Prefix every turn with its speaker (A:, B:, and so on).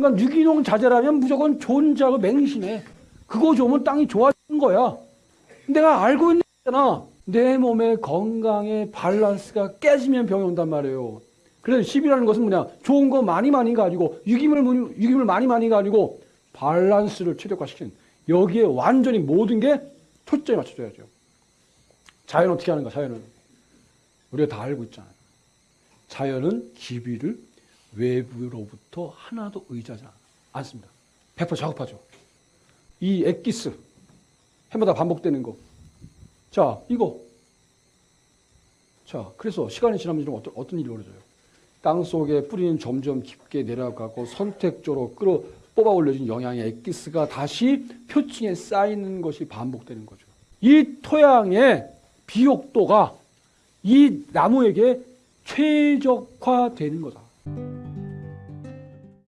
A: 그러니까 유기농 자재라면 무조건 좋은 자고 맹신해. 그거 좋으면 땅이 좋아지는 거야. 내가 알고 있는 거잖아. 내 몸의 건강의 밸런스가 깨지면 병이 온단 말이에요. 그래서 10이라는 것은 뭐냐? 좋은 거 많이 많이 가지고 유기물, 무- 유기물 많이 많이 가지고 밸런스를 최적화시키는 여기에 완전히 모든 게 초점이 맞춰져야죠. 자연은 어떻게 하는가? 자연은 우리가 다 알고 있잖아요. 자연은 기비를 외부로부터 하나도 의지하지 않습니다. 100% 작업하죠. 이 엑기스 해마다 반복되는 거. 자, 이거. 자, 그래서 시간이 지나면 좀 어떤, 어떤 일이 벌어져요? 땅 속에 뿌리는 점점 깊게 내려가고 선택적으로 끌어 뽑아 올려진 영양의 엑기스가 다시 표층에 쌓이는 것이 반복되는 거죠. 이 토양의 비옥도가 이 나무에게 최적화되는 거다. Thank you.